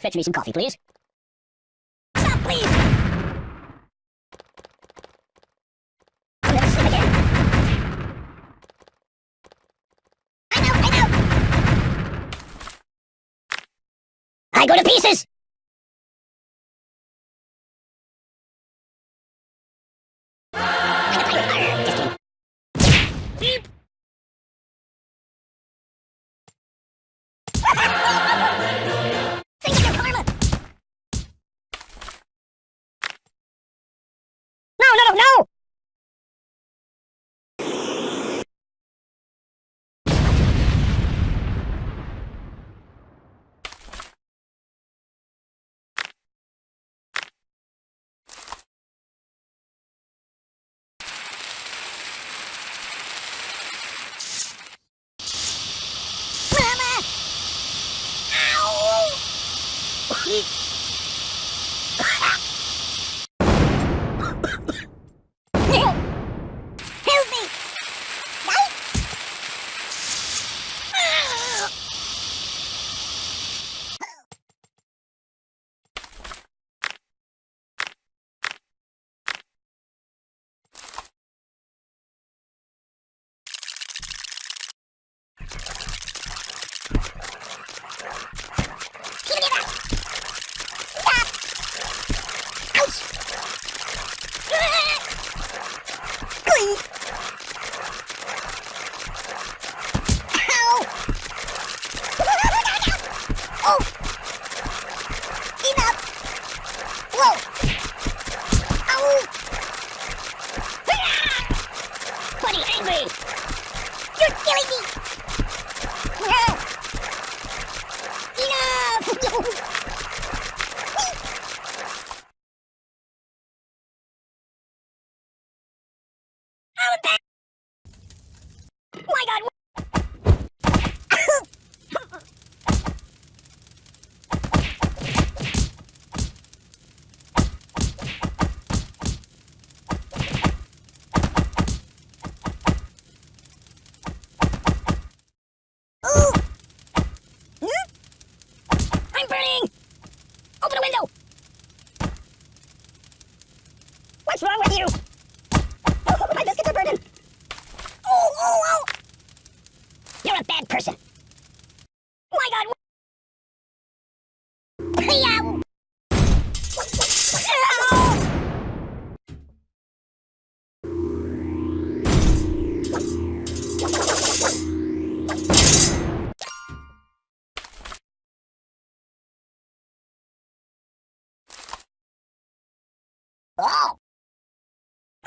Fetch me some coffee, please. Stop, please! Sleep again. I know, I know! I go to pieces! Ow! Help me! Help! Give me that! Stop! Ouch! Glee! Ow! Oh! Enough! Whoa! Ah. Angry! You're killing me! Oh, My God! Ooh! Hmm? I'm burning! Open a window! What's wrong with you?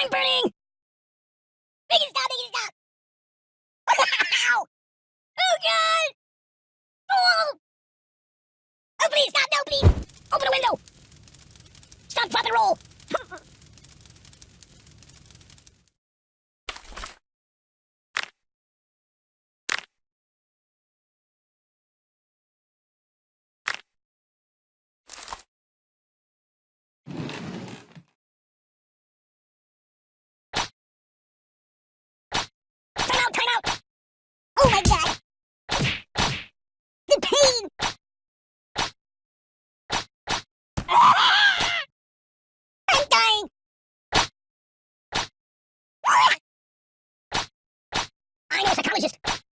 I'm burning! Make it stop! Make it stop! Ow! Oh God! Oh! Oh please stop! No please! Open a window! Stop! Drop and roll! Time out! Time out! Oh my God! The pain! Ah! I'm dying! Ah! I'm a psychologist.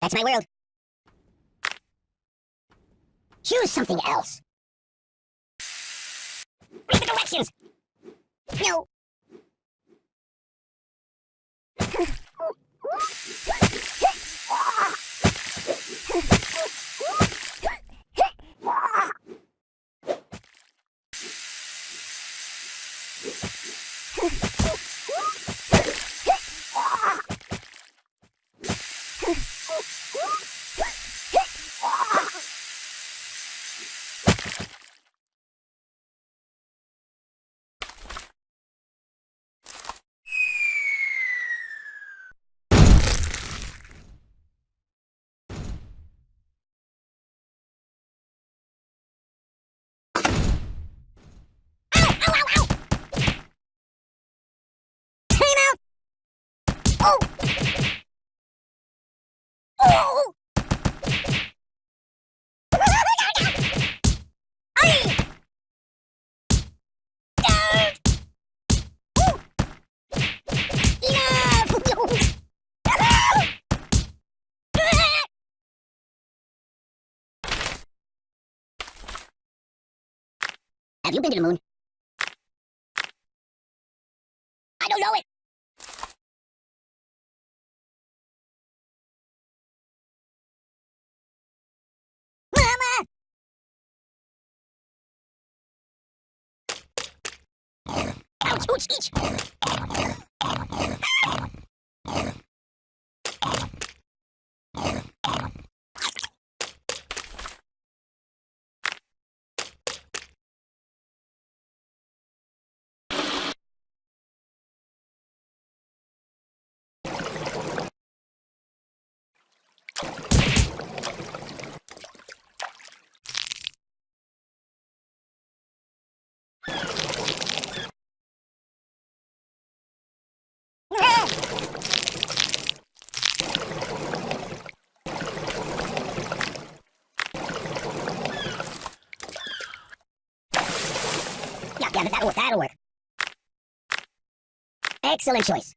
That's my world. Choose something else. Read the directions! No. Have you been to the moon? I don't know it. Ouch, ouch, ouch. Yeah, that'll work, that'll work. Excellent choice.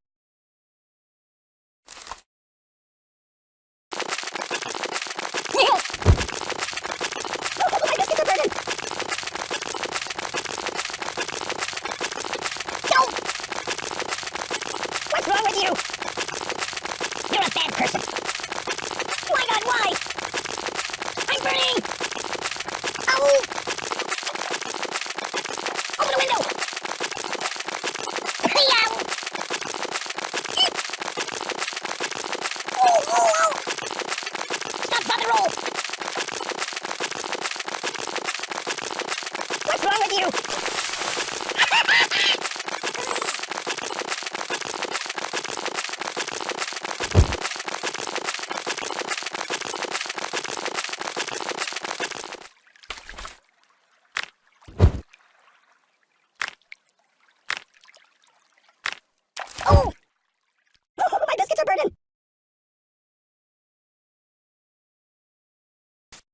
What's wrong with you? You're a bad person. My God, why? I'm burning! Ow! Open the window! Yow! Oh, oh, oh! Stop, stop, and roll! What's wrong with you? Oh! Oh, my biscuits are burning!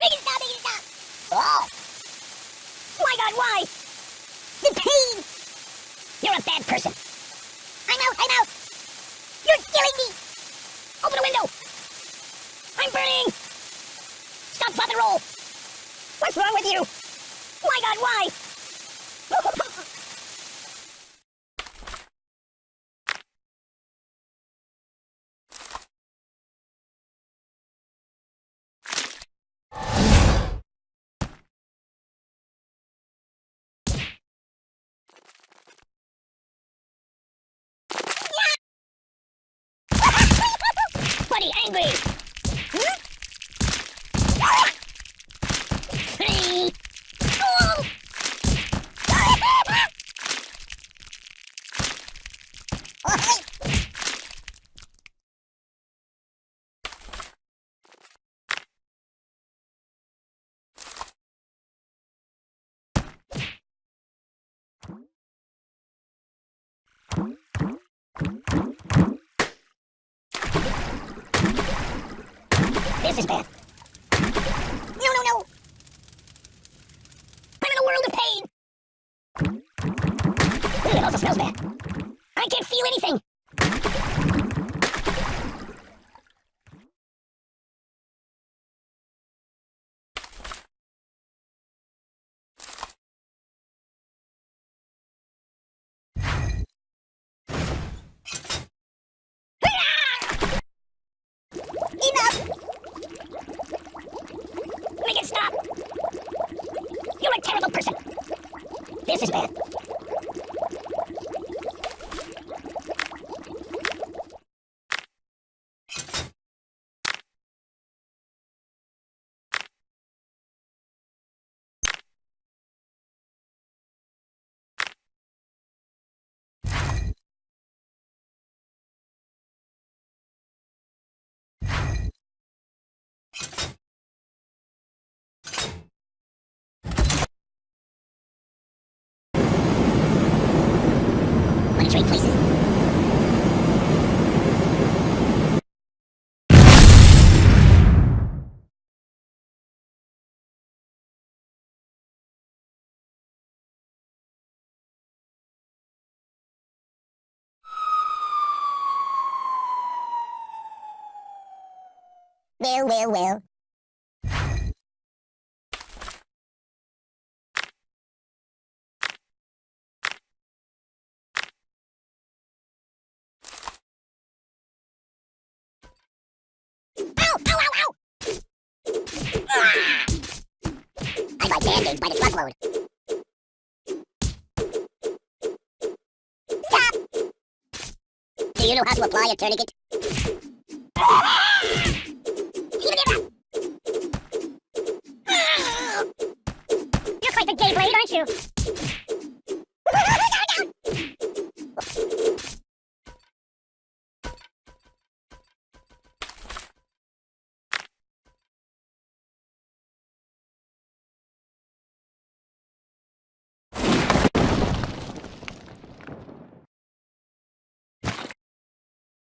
Biggie stop, biggie stop! Oh! My God, why? The pain! You're a bad person. I'm out, I'm out! You're killing me! Open the window! I'm burning! And roll! What's wrong with you? My God, why? Angry! Hmm? Hey! Oh! Oh, hey! This is bad. No, no, no! I'm in a world of pain! Ooh, it also smells bad. I can't feel anything! Enough! Make it stop! You're a terrible person! This is bad. Wanna trade places? Well, well, well. abandoned by the truckload. Stop! Do you know how to apply a tourniquet? You're quite the gay blade, aren't you?